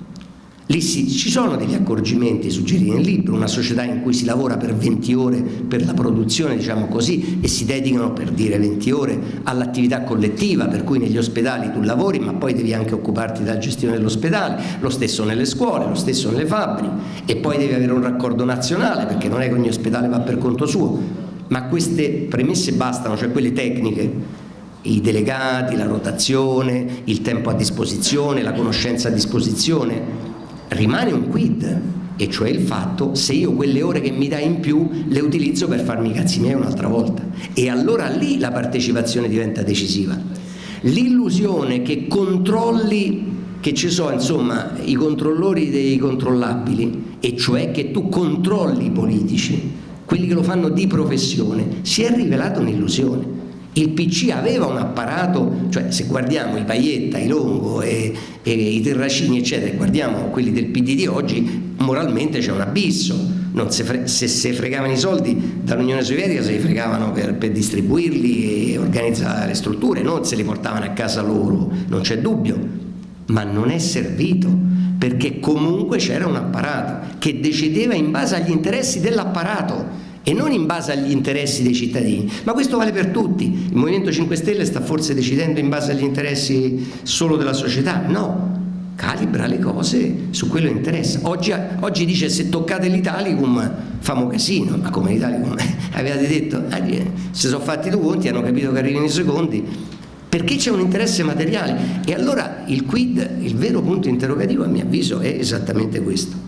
Lì sì, ci sono degli accorgimenti suggeriti nel libro, una società in cui si lavora per 20 ore per la produzione, diciamo così, e si dedicano per dire 20 ore all'attività collettiva, per cui negli ospedali tu lavori ma poi devi anche occuparti della gestione dell'ospedale, lo stesso nelle scuole, lo stesso nelle fabbriche e poi devi avere un raccordo nazionale perché non è che ogni ospedale va per conto suo, ma queste premesse bastano, cioè quelle tecniche i delegati, la rotazione, il tempo a disposizione, la conoscenza a disposizione rimane un quid e cioè il fatto se io quelle ore che mi dai in più le utilizzo per farmi i cazzi miei un'altra volta. E allora lì la partecipazione diventa decisiva. L'illusione che controlli che ci sono insomma i controllori dei controllabili e cioè che tu controlli i politici quelli che lo fanno di professione si è rivelata un'illusione il PC aveva un apparato, cioè se guardiamo i Paietta, i Longo e, e i Terracini eccetera, guardiamo quelli del PD di oggi, moralmente c'è un abisso, se, se si fregavano i soldi dall'Unione Sovietica se li fregavano per, per, distribuirli e organizzare le strutture, non se li portavano a casa loro, non c'è dubbio, ma non è servito perché comunque c'era un apparato che decideva in base agli interessi dell'apparato e non in base agli interessi dei cittadini, ma questo vale per tutti. Il Movimento 5 Stelle sta forse decidendo in base agli interessi solo della società? No, calibra le cose su quello che interessa. Oggi, oggi dice se toccate l'Italicum famo casino, ma come l'Italicum? Avevate detto, eh, se sono fatti due conti hanno capito che arrivano i secondi, perché c'è un interesse materiale? E allora il quid, il vero punto interrogativo a mio avviso è esattamente questo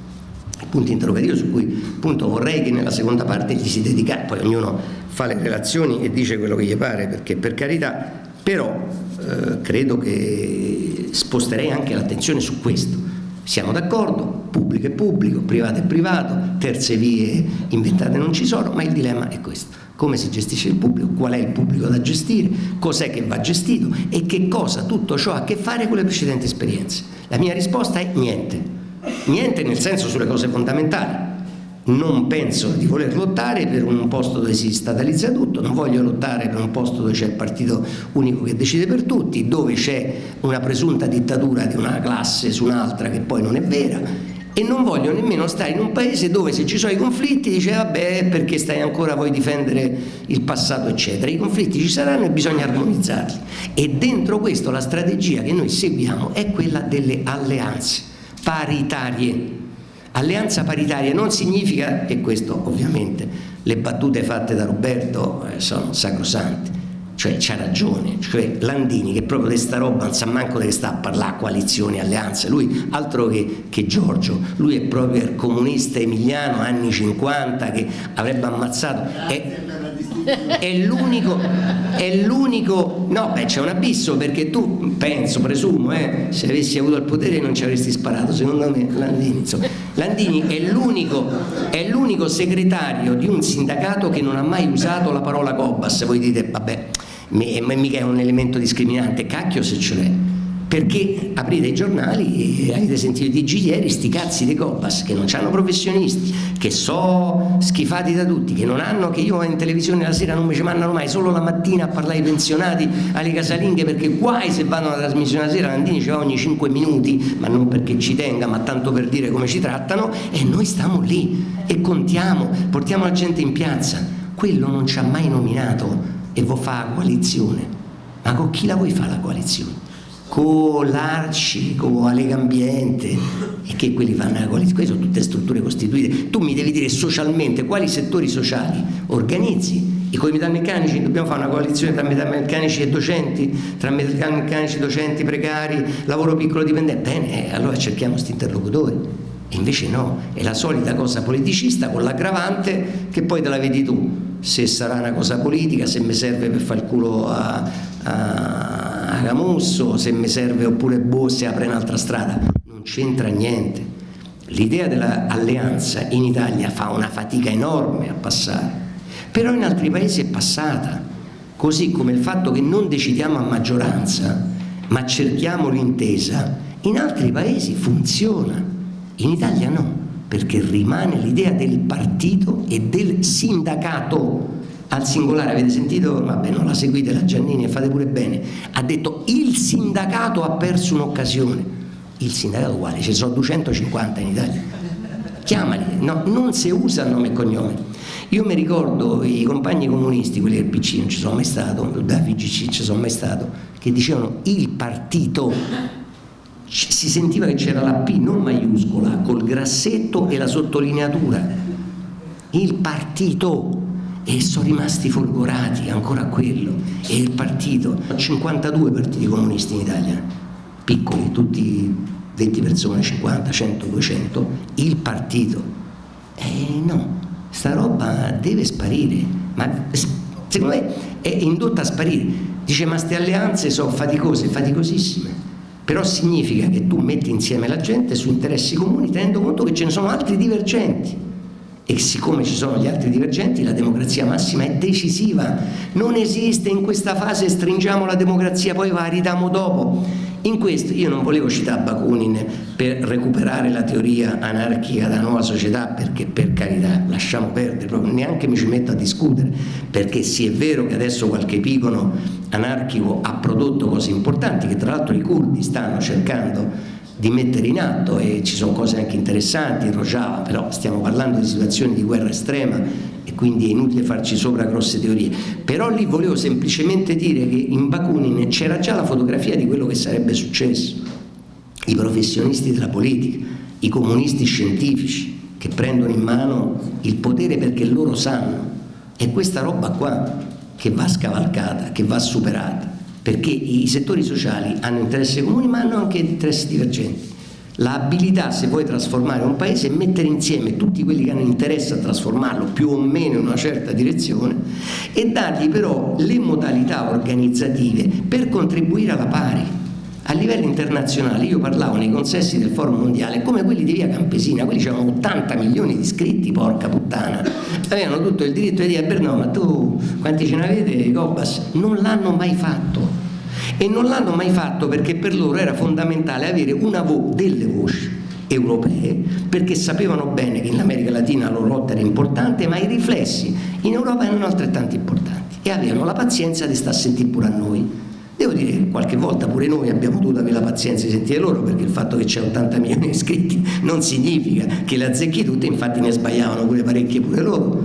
punto interrogativo su cui appunto vorrei che nella seconda parte gli si dedicasse poi ognuno fa le relazioni e dice quello che gli pare perché per carità però eh, credo che sposterei anche l'attenzione su questo. Siamo d'accordo, pubblico è pubblico, privato è privato, terze vie inventate non ci sono, ma il dilemma è questo. Come si gestisce il pubblico, qual è il pubblico da gestire, cos'è che va gestito? E che cosa tutto ciò ha a che fare con le precedenti esperienze. La mia risposta è niente, niente nel senso sulle cose fondamentali. Non penso di voler lottare per un posto dove si statalizza tutto, non voglio lottare per un posto dove c'è il partito unico che decide per tutti, dove c'è una presunta dittatura di una classe su un'altra che poi non è vera. E non voglio nemmeno stare in un paese dove se ci sono i conflitti dice vabbè perché stai ancora vuoi difendere il passato eccetera. I conflitti ci saranno e bisogna armonizzarli. E dentro questo la strategia che noi seguiamo è quella delle alleanze paritarie. Alleanza paritaria non significa e questo ovviamente le battute fatte da Roberto eh, sono sacrosante. Cioè c'ha ragione, cioè Landini che proprio di sta roba non sa manco che sta a parlare coalizioni, alleanze, lui altro che, che, Giorgio, lui è proprio il comunista emiliano anni 50 che avrebbe ammazzato, è, è l'unico, no beh c'è un abisso perché tu penso, presumo, eh, se avessi avuto il potere non ci avresti sparato, secondo me Landini, insomma, Landini è l'unico, è l'unico segretario di un sindacato che non ha mai usato la parola Cobas, voi dite vabbè mica è un elemento discriminante, cacchio se ce l'è perché aprite i giornali e avete sentito di ieri sti cazzi dei Cobas che non hanno professionisti, che so schifati da tutti, che non hanno, che io in televisione la sera non mi ci mandano mai, solo la mattina a parlare ai pensionati, alle casalinghe, perché guai se vanno alla trasmissione la sera, Landini ci va ogni 5 minuti, ma non perché ci tenga, ma tanto per dire come ci trattano, e noi stiamo lì e contiamo, portiamo la gente in piazza, quello non ci ha mai nominato e vuoi fare coalizione, ma con chi la vuoi fare la coalizione? Con l'Arci, con la Lega Ambiente e che quelli fanno la coalizione, queste sono tutte strutture costituite. Tu mi devi dire socialmente quali settori sociali organizzi i comitati meccanici, dobbiamo fare una coalizione tra meccanici e docenti, tra meccanici, docenti precari, lavoro piccolo dipendente, bene, allora cerchiamo questi interlocutori. E invece no, è la solita cosa politicista con l'aggravante che poi te la vedi tu se sarà una cosa politica, se mi serve per fare il culo a, a, a Camusso, se mi serve oppure se apre un'altra strada, non c'entra niente. L'idea dell'alleanza in Italia fa una fatica enorme a passare, però in altri paesi è passata, così come il fatto che non decidiamo a maggioranza, ma cerchiamo l'intesa, in altri paesi funziona, in Italia no perché rimane l'idea del partito e del sindacato al singolare, avete sentito? Vabbè, non la seguite la Giannini e fate pure bene, ha detto il sindacato ha perso un'occasione, il sindacato uguale, ci sono 250 in Italia, chiamali, no, non si usa nome e cognome. Io mi ricordo i compagni comunisti, quelli del PC, non ci sono mai stato, da FGC ci sono mai stato, che dicevano il partito. Si sentiva che c'era la P non maiuscola col grassetto e la sottolineatura. Il partito e sono rimasti folgorati ancora quello. E il partito 52 partiti comunisti in Italia. Piccoli, tutti 20 persone, 50, 100, 200 il partito. E no, sta roba deve sparire. Ma secondo me è indotta a sparire. Dice ma queste alleanze sono faticose, faticosissime. Però significa che tu metti insieme la gente su interessi comuni tenendo conto che ce ne sono altri divergenti e siccome ci sono gli altri divergenti la democrazia massima è decisiva. Non esiste in questa fase stringiamo la democrazia poi va ridiamo dopo. In questo io non volevo citare Bakunin per recuperare la teoria anarchica della nuova società perché per carità lasciamo perdere, proprio, neanche mi ci metto a discutere perché sì è vero che adesso qualche pigono anarchico ha prodotto cose importanti che tra l'altro i curdi stanno cercando di mettere in atto e ci sono cose anche interessanti in Rojava, però stiamo parlando di situazioni di guerra estrema e quindi è inutile farci sopra grosse teorie. Però lì volevo semplicemente dire che in Bakunin c'era già la fotografia di quello che sarebbe successo. I professionisti della politica, i comunisti scientifici che prendono in mano il potere perché loro sanno. È questa roba qua che va scavalcata, che va superata perché i settori sociali hanno interessi comuni ma hanno anche interessi divergenti. L'abilità, se vuoi trasformare un paese, è mettere insieme tutti quelli che hanno interesse a trasformarlo più o meno in una certa direzione e dargli però le modalità organizzative per contribuire alla pari. A livello internazionale io parlavo nei consessi del Forum Mondiale come quelli di Via Campesina, quelli avevano 80 milioni di iscritti, porca puttana, avevano tutto il diritto di dire, beh no, ma tu quanti ce ne avete, Cobas? Non l'hanno mai fatto. E non l'hanno mai fatto perché per loro era fondamentale avere una vo delle voci europee perché sapevano bene che in America Latina la loro lotta era importante ma i riflessi in Europa erano altrettanto importanti. E avevano la pazienza di stare a sentire pure a noi Devo dire che qualche volta pure noi abbiamo dovuto avere la pazienza di sentire loro perché il fatto che c'è 80 milioni di iscritti non significa che le azzecchi tutte, infatti ne sbagliavano pure parecchie pure loro.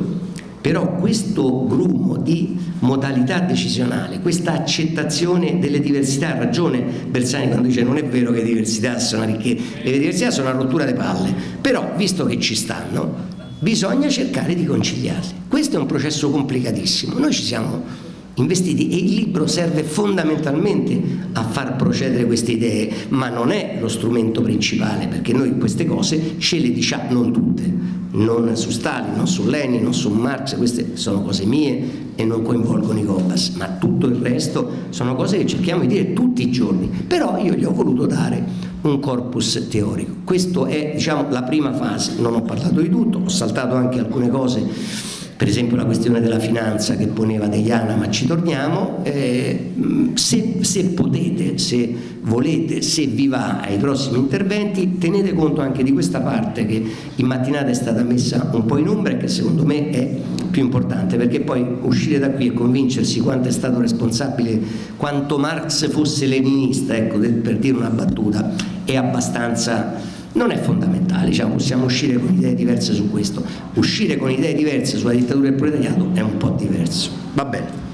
Però questo grumo di modalità decisionale, questa accettazione delle diversità, ha ragione Bersani quando dice non è vero che le diversità sono ricche, le diversità sono una rottura di palle, però visto che ci stanno bisogna cercare di conciliarle. Questo è un processo complicatissimo, noi ci siamo investiti e il libro serve fondamentalmente a far procedere queste idee, ma non è lo strumento principale perché noi queste cose ce le diciamo, non tutte, non su Stalin, non su Lenin, non su Marx, queste sono cose mie e non coinvolgono i Cobas, ma tutto il resto sono cose che cerchiamo di dire tutti i giorni, però io gli ho voluto dare un corpus teorico. Questa è diciamo, la prima fase, non ho parlato di tutto, ho saltato anche alcune cose per esempio la questione della finanza che poneva Deiana, ma ci torniamo, eh, se, se, potete, se volete, se vi va ai prossimi interventi, tenete conto anche di questa parte che in mattinata è stata messa un po' in ombra e che secondo me è più importante, perché poi uscire da qui e convincersi quanto è stato responsabile, quanto Marx fosse leninista, ecco, per dire una battuta, è abbastanza non è fondamentale, diciamo, possiamo uscire con idee diverse su questo, uscire con idee diverse sulla dittatura del proletariato è un po' diverso. Va bene.